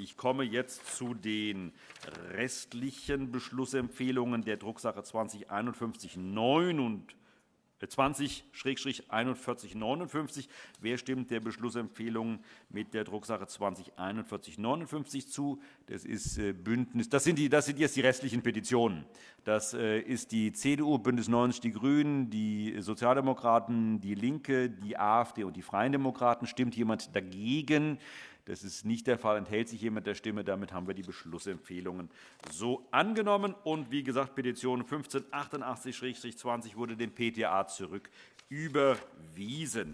Ich komme jetzt zu den restlichen Beschlussempfehlungen der Drucksache 20 20-4159. Wer stimmt der Beschlussempfehlung mit der Drucksache 20-4159 zu? Das, ist äh, Bündnis, das, sind die, das sind jetzt die restlichen Petitionen. Das äh, ist die CDU, BÜNDNIS 90 die GRÜNEN, die Sozialdemokraten, DIE LINKE, die AfD und die Freien Demokraten. Stimmt jemand dagegen? Das ist nicht der Fall. Enthält sich jemand der Stimme? Damit haben wir die Beschlussempfehlungen so angenommen. Und wie gesagt, Petition 1588-20 wurde dem PTA zurück überwiesen.